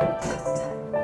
test, test, test.